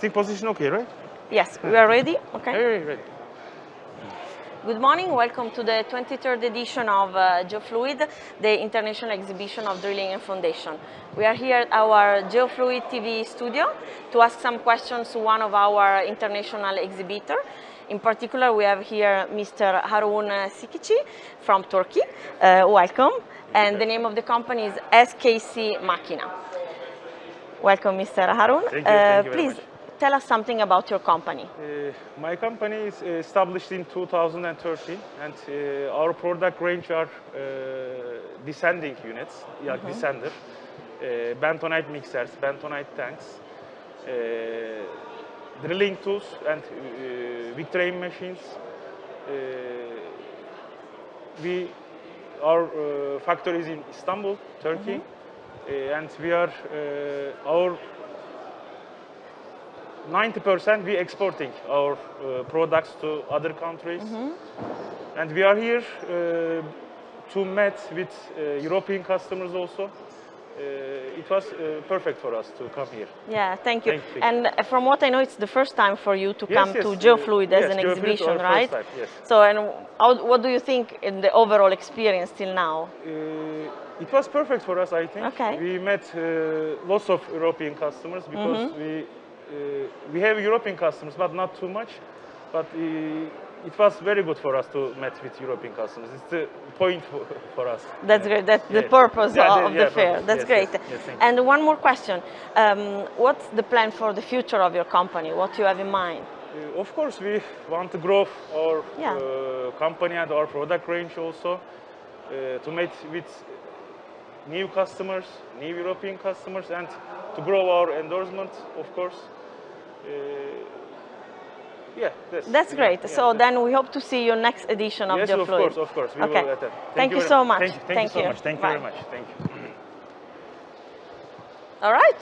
Resting position okay, right? Yes, we are ready. Okay. Hey, ready. Good morning. Welcome to the 23rd edition of uh, GeoFluid, the international exhibition of drilling and foundation. We are here at our GeoFluid TV studio to ask some questions to one of our international exhibitor. In particular, we have here Mr. Harun Sikici from Turkey. Uh, welcome. And the name of the company is SKC Makina. Welcome, Mr. Harun. Thank you, thank you very please much. Tell us something about your company. Uh, my company is uh, established in 2013 and uh, our product range are uh, desanding units, yeah, desander, uh, bentonite mixers, bentonite tanks, uh, drilling tools and uh, machines. We, our factory is in Istanbul, Turkey, uh, and we are, our 90% we exporting our uh, products to other countries. And we are here uh, to meet with uh, European customers also. Uh, it was uh, perfect for us to come here. Yeah, thank you. Thank you. And from what I know, it's the first time for you to Yes, come yes, to uh, GeoFluid as yes, an GeoFluid exhibition, right? time, yes. So, and how, what do you think in the overall experience till now? Uh, it was perfect for us, I think. Okay. We met uh, lots of European customers because we uh, we have European customers, but not too much. But uh, it was very good for us to meet with European customers. It's the point for, for us. That's great. That's the purpose Yeah, of, the- yeah, the fair. purpose. That's Yes, great. yes, yes, and one more question: um, What's the plan for the future of your company? What do you have in mind? Uh, Of course, we want to grow our Yeah. uh, company and our product range also uh, to meet with new customers, new European customers, and to grow our endorsement, of course. Uh, yeah, that's, That's great. yeah, so that's- then we hope to see you next edition of yes, GeoFluid. of course, of course, we Okay. will attend. Thank you very so much. Thank you, thank, Thank you so much. Thank you very much. Thank you. All right.